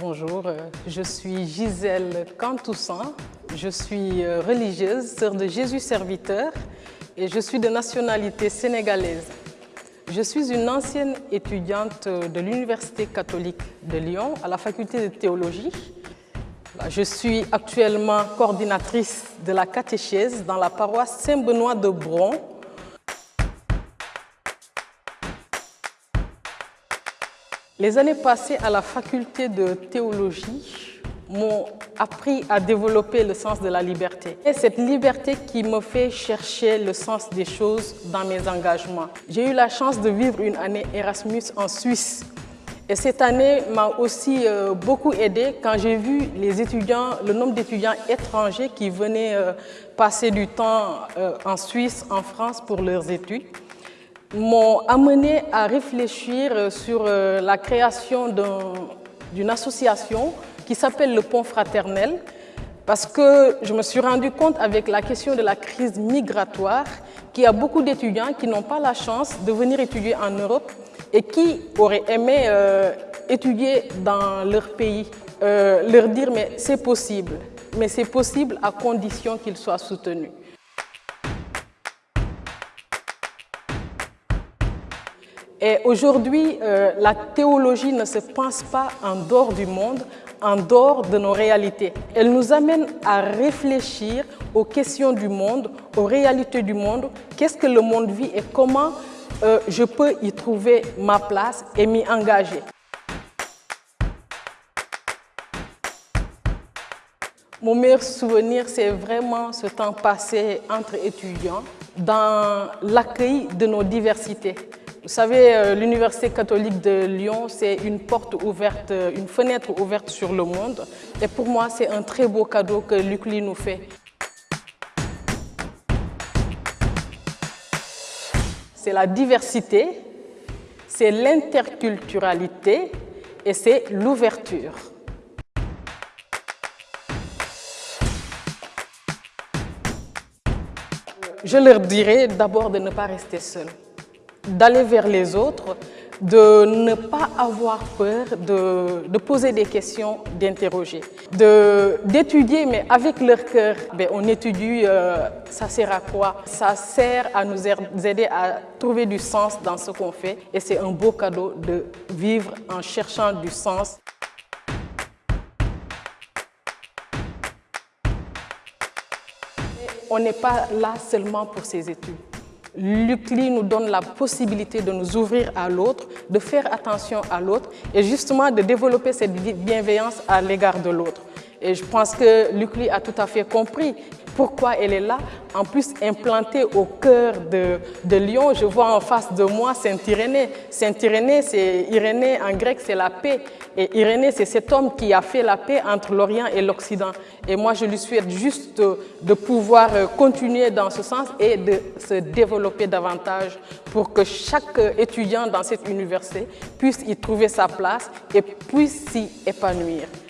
Bonjour, euh, je suis Gisèle Cantoussan, je suis euh, religieuse, sœur de Jésus serviteur et je suis de nationalité sénégalaise. Je suis une ancienne étudiante de l'Université catholique de Lyon à la faculté de théologie. Je suis actuellement coordinatrice de la catéchèse dans la paroisse Saint-Benoît de Bron Les années passées à la faculté de théologie m'ont appris à développer le sens de la liberté. Et cette liberté qui me fait chercher le sens des choses dans mes engagements. J'ai eu la chance de vivre une année Erasmus en Suisse. Et cette année m'a aussi euh, beaucoup aidé quand j'ai vu les étudiants, le nombre d'étudiants étrangers qui venaient euh, passer du temps euh, en Suisse, en France pour leurs études m'ont amené à réfléchir sur euh, la création d'une association qui s'appelle le Pont Fraternel parce que je me suis rendu compte avec la question de la crise migratoire qu'il y a beaucoup d'étudiants qui n'ont pas la chance de venir étudier en Europe et qui auraient aimé euh, étudier dans leur pays. Euh, leur dire mais c'est possible, mais c'est possible à condition qu'ils soient soutenus. Et aujourd'hui, euh, la théologie ne se pense pas en dehors du monde, en dehors de nos réalités. Elle nous amène à réfléchir aux questions du monde, aux réalités du monde, qu'est-ce que le monde vit et comment euh, je peux y trouver ma place et m'y engager? Mon meilleur souvenir, c'est vraiment ce temps passé entre étudiants dans l'accueil de nos diversités. Vous savez, euh, l'Université catholique de Lyon, c'est une porte ouverte, euh, une fenêtre ouverte sur le monde. Et pour moi, c'est un très beau cadeau que l'UCLI nous fait. C'est la diversité, c'est l'interculturalité et c'est l'ouverture. Je leur dirais d'abord de ne pas rester seuls d'aller vers les autres, de ne pas avoir peur de, poser des questions, d'interroger, d'étudier, mais avec leur cœur. Ben, on étudie, euh, ça sert à quoi? Ça sert à nous aider à trouver du sens dans ce qu'on fait et c'est un beau cadeau de vivre en cherchant du sens. On n'est pas là seulement pour ses études. L'UCLI nous donne la possibilité de nous ouvrir à l'autre, de faire attention à l'autre et justement de développer cette bienveillance à l'égard de l'autre. Et je pense que l'UCLI a tout à fait compris pourquoi elle est là. En plus, implantée au cœur de, Lyon, je vois en face de moi Saint-Irénée. Saint-Irénée, c'est Irénée en grec, c'est la paix. Et Irénée, c'est cet homme qui a fait la paix entre l'Orient et l'Occident. Et moi, je lui souhaite juste de pouvoir continuer dans ce sens et de se développer davantage pour que chaque étudiant dans cette université puisse y trouver sa place et puisse s'y épanouir.